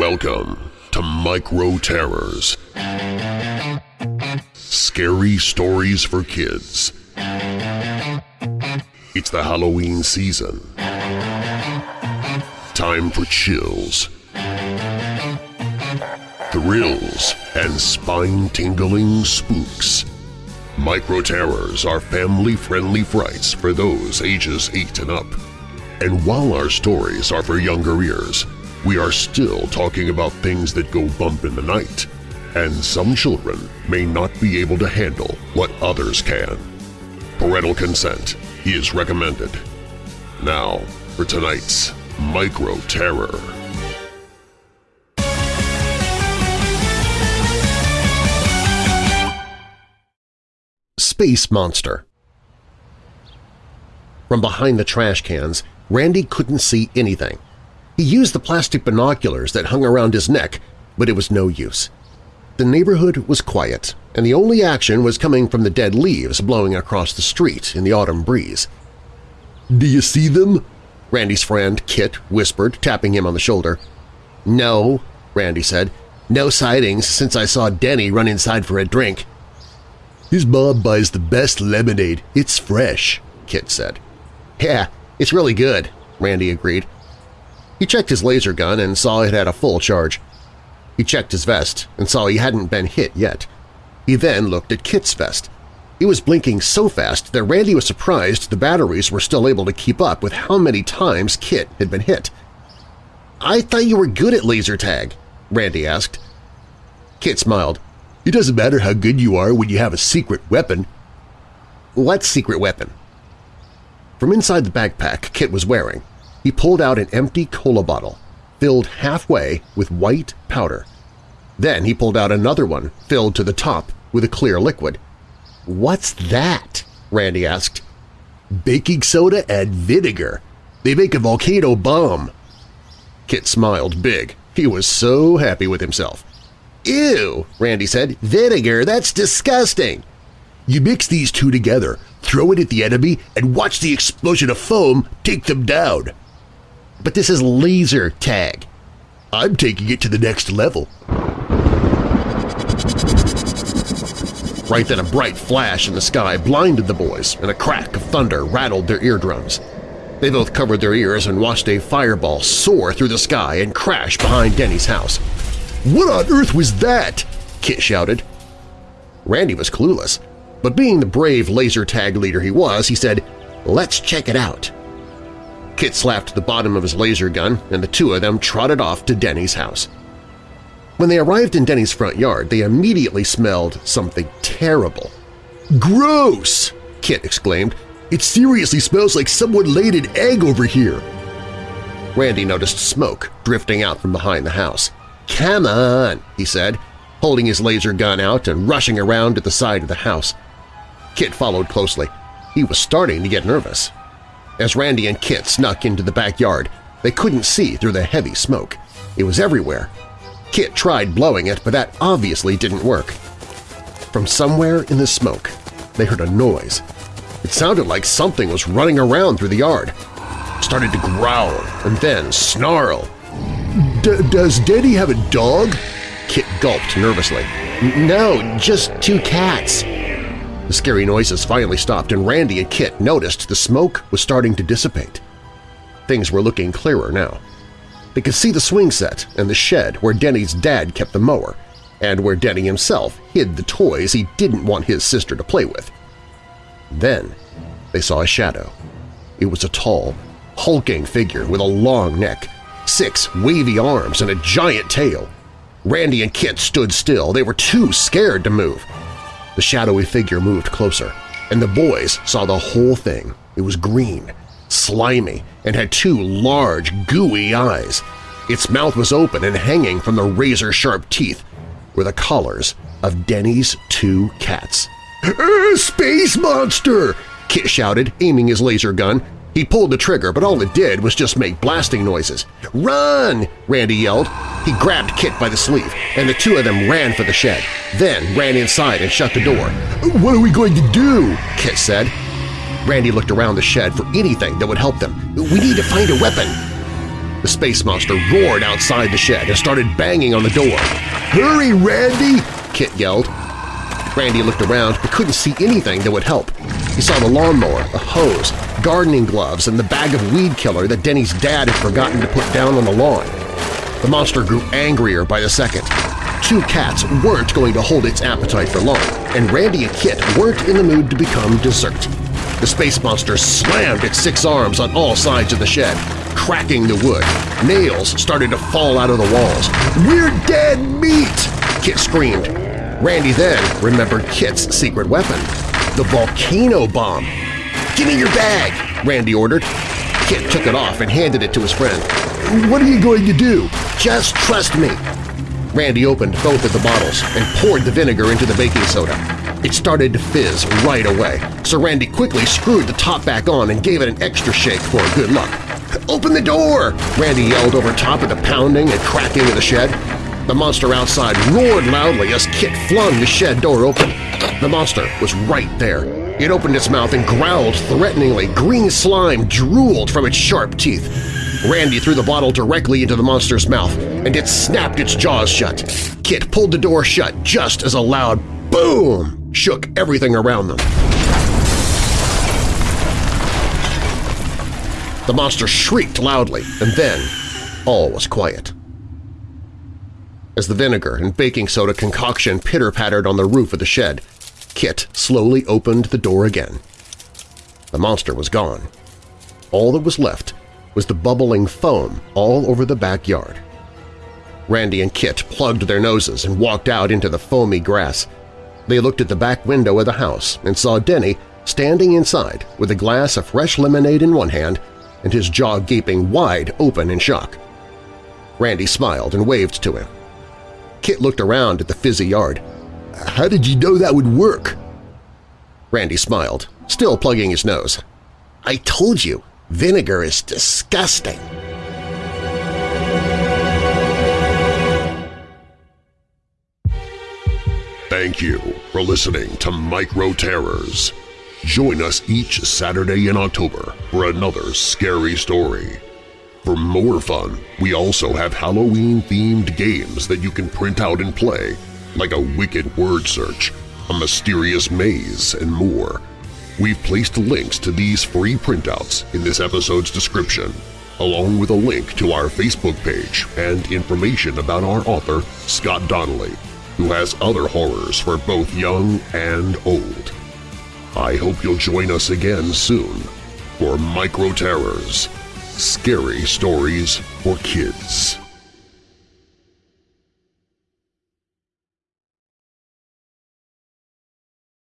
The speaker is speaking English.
Welcome to Micro Terrors. Scary stories for kids. It's the Halloween season. Time for chills, thrills, and spine-tingling spooks. Micro Terrors are family-friendly frights for those ages 8 and up. And while our stories are for younger ears, we are still talking about things that go bump in the night, and some children may not be able to handle what others can. Parental consent is recommended. Now for tonight's Micro Terror. Space Monster From behind the trash cans, Randy couldn't see anything. He used the plastic binoculars that hung around his neck, but it was no use. The neighborhood was quiet, and the only action was coming from the dead leaves blowing across the street in the autumn breeze. "'Do you see them?' Randy's friend Kit whispered, tapping him on the shoulder. "'No,' Randy said. "'No sightings since I saw Denny run inside for a drink.' "'His mom buys the best lemonade. It's fresh,' Kit said. "'Yeah, it's really good,' Randy agreed. He checked his laser gun and saw it had a full charge. He checked his vest and saw he hadn't been hit yet. He then looked at Kit's vest. He was blinking so fast that Randy was surprised the batteries were still able to keep up with how many times Kit had been hit. "'I thought you were good at laser tag,' Randy asked. Kit smiled. "'It doesn't matter how good you are when you have a secret weapon.' "'What secret weapon?' From inside the backpack Kit was wearing, he pulled out an empty cola bottle, filled halfway with white powder. Then he pulled out another one, filled to the top with a clear liquid. "'What's that?' Randy asked. "'Baking soda and vinegar. They make a volcano bomb.' Kit smiled big. He was so happy with himself. "'Ew!' Randy said. "'Vinegar? That's disgusting!' You mix these two together, throw it at the enemy, and watch the explosion of foam take them down. But this is laser tag. I'm taking it to the next level. Right then a bright flash in the sky blinded the boys, and a crack of thunder rattled their eardrums. They both covered their ears and watched a fireball soar through the sky and crash behind Denny's house. "'What on earth was that?' Kit shouted. Randy was clueless, but being the brave laser tag leader he was, he said, "'Let's check it out.' Kit slapped the bottom of his laser gun, and the two of them trotted off to Denny's house. When they arrived in Denny's front yard, they immediately smelled something terrible. "'Gross!' Kit exclaimed. "'It seriously smells like someone laid an egg over here!' Randy noticed smoke drifting out from behind the house. "'Come on!' he said, holding his laser gun out and rushing around to the side of the house. Kit followed closely. He was starting to get nervous. As Randy and Kit snuck into the backyard, they couldn't see through the heavy smoke. It was everywhere, Kit tried blowing it, but that obviously didn't work. From somewhere in the smoke, they heard a noise. It sounded like something was running around through the yard. It started to growl and then snarl. "'Does Denny have a dog?' Kit gulped nervously. "'No, just two cats.' The scary noises finally stopped and Randy and Kit noticed the smoke was starting to dissipate. Things were looking clearer now. They could see the swing set and the shed where Denny's dad kept the mower, and where Denny himself hid the toys he didn't want his sister to play with. Then they saw a shadow. It was a tall, hulking figure with a long neck, six wavy arms, and a giant tail. Randy and Kit stood still. They were too scared to move. The shadowy figure moved closer, and the boys saw the whole thing. It was green, slimy, and had two large, gooey eyes. Its mouth was open and hanging from the razor-sharp teeth were the collars of Denny's two cats. "'Space monster!' Kit shouted, aiming his laser gun. He pulled the trigger, but all it did was just make blasting noises. "'Run!' Randy yelled. He grabbed Kit by the sleeve, and the two of them ran for the shed, then ran inside and shut the door. "'What are we going to do?' Kit said. Randy looked around the shed for anything that would help them. We need to find a weapon. The space monster roared outside the shed and started banging on the door. "'Hurry, Randy!' Kit yelled. Randy looked around but couldn't see anything that would help. He saw the lawnmower, a hose, gardening gloves, and the bag of weed killer that Denny's dad had forgotten to put down on the lawn. The monster grew angrier by the second. Two cats weren't going to hold its appetite for long, and Randy and Kit weren't in the mood to become dessert. The space monster slammed its six arms on all sides of the shed, cracking the wood. Nails started to fall out of the walls. "'We're dead meat!' Kit screamed. Randy then remembered Kit's secret weapon, the volcano bomb. "'Give me your bag!' Randy ordered. Kit took it off and handed it to his friend. "'What are you going to do? Just trust me!' Randy opened both of the bottles and poured the vinegar into the baking soda. It started to fizz right away, so Randy quickly screwed the top back on and gave it an extra shake for good luck. "'Open the door!' Randy yelled over top of the pounding and cracking of the shed. The monster outside roared loudly as Kit flung the shed door open. The monster was right there. It opened its mouth and growled threateningly. Green slime drooled from its sharp teeth. Randy threw the bottle directly into the monster's mouth, and it snapped its jaws shut. Kit pulled the door shut just as a loud boom shook everything around them. The monster shrieked loudly, and then all was quiet. As the vinegar and baking soda concoction pitter-pattered on the roof of the shed, Kit slowly opened the door again. The monster was gone. All that was left was the bubbling foam all over the backyard. Randy and Kit plugged their noses and walked out into the foamy grass. They looked at the back window of the house and saw Denny standing inside with a glass of fresh lemonade in one hand and his jaw gaping wide open in shock. Randy smiled and waved to him. Kit looked around at the fizzy yard. "'How did you know that would work?' Randy smiled, still plugging his nose. "'I told you, vinegar is disgusting!' Thank you for listening to Micro Terrors. Join us each Saturday in October for another scary story. For more fun, we also have Halloween-themed games that you can print out and play, like a wicked word search, a mysterious maze, and more. We've placed links to these free printouts in this episode's description, along with a link to our Facebook page and information about our author, Scott Donnelly, who has other horrors for both young and old. I hope you'll join us again soon for Micro Terrors – Scary Stories for Kids.